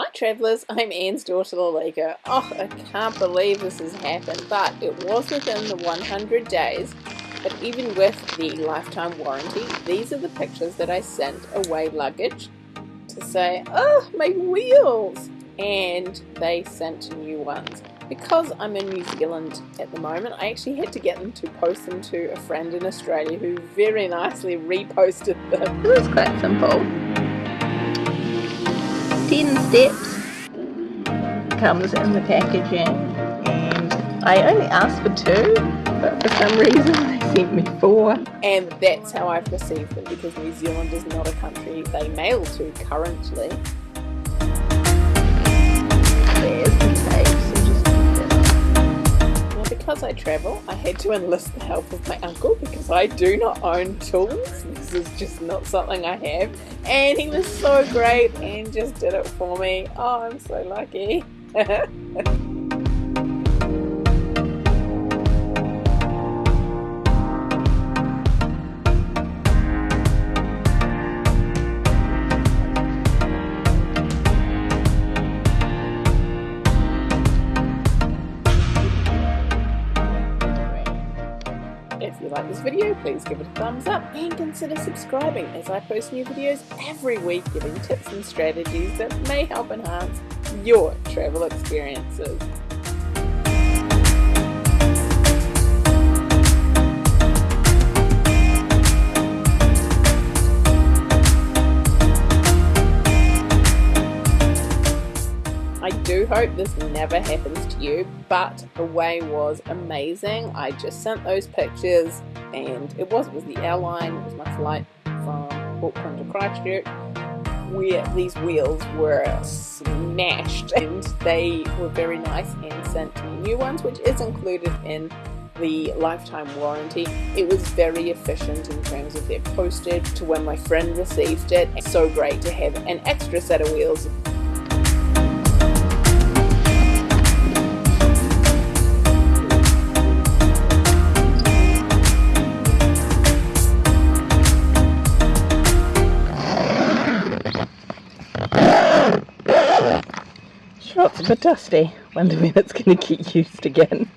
Hi travellers, I'm Anne's daughter Lalika. Oh, I can't believe this has happened, but it was within the 100 days. But even with the lifetime warranty, these are the pictures that I sent away luggage to say, oh, my wheels! And they sent new ones. Because I'm in New Zealand at the moment, I actually had to get them to post them to a friend in Australia who very nicely reposted them. It was quite simple. 10 steps. Comes in the packaging and I only asked for two but for some reason they sent me four. And that's how I've received them because New Zealand is not a country they mail to currently because I travel, I had to enlist the help of my uncle because I do not own tools. This is just not something I have. And he was so great and just did it for me. Oh, I'm so lucky. like this video, please give it a thumbs up and consider subscribing as I post new videos every week giving tips and strategies that may help enhance your travel experiences. I do hope this never happens to you, but the way was amazing. I just sent those pictures and it was, was the airline, it was my flight from Auckland to Christchurch where these wheels were smashed and they were very nice and sent me new ones which is included in the lifetime warranty. It was very efficient in terms of their postage to when my friend received it. So great to have an extra set of wheels It's a bit dusty. Wonder when it's going to get used again.